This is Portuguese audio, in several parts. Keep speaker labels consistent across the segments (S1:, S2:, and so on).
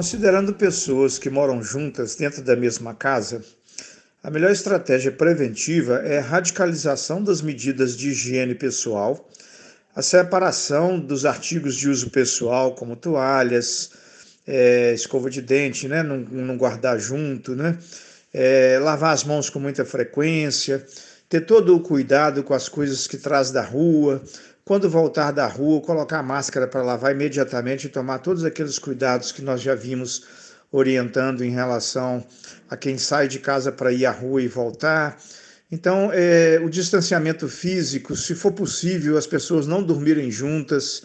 S1: Considerando pessoas que moram juntas dentro da mesma casa, a melhor estratégia preventiva é a radicalização das medidas de higiene pessoal, a separação dos artigos de uso pessoal, como toalhas, é, escova de dente, né? não, não guardar junto, né? É, lavar as mãos com muita frequência, ter todo o cuidado com as coisas que traz da rua, quando voltar da rua, colocar a máscara para lavar imediatamente e tomar todos aqueles cuidados que nós já vimos orientando em relação a quem sai de casa para ir à rua e voltar. Então, é, o distanciamento físico, se for possível, as pessoas não dormirem juntas,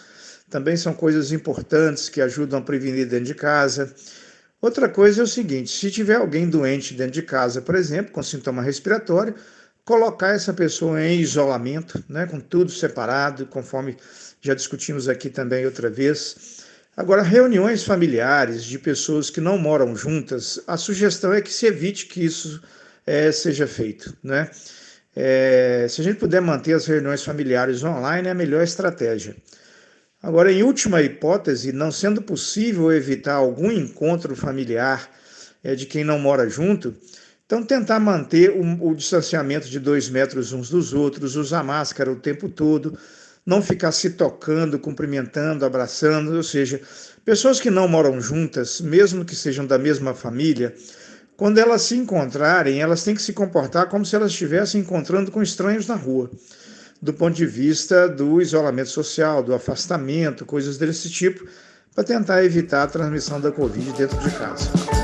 S1: também são coisas importantes que ajudam a prevenir dentro de casa. Outra coisa é o seguinte: se tiver alguém doente dentro de casa, por exemplo, com sintoma respiratório, colocar essa pessoa em isolamento, né, com tudo separado, conforme já discutimos aqui também outra vez. Agora, reuniões familiares de pessoas que não moram juntas, a sugestão é que se evite que isso é, seja feito, né? É, se a gente puder manter as reuniões familiares online, é a melhor estratégia. Agora, em última hipótese, não sendo possível evitar algum encontro familiar é, de quem não mora junto, então, tentar manter o, o, distanciamento de dois metros uns dos outros, usar máscara o tempo todo, não ficar se tocando, cumprimentando, abraçando, ou seja, pessoas que não moram juntas, mesmo que sejam da mesma família, quando elas se encontrarem, elas têm que se comportar como se elas estivessem encontrando com estranhos na rua, do ponto de vista do isolamento social, do afastamento, coisas desse tipo, para tentar evitar a transmissão da Covid dentro de casa.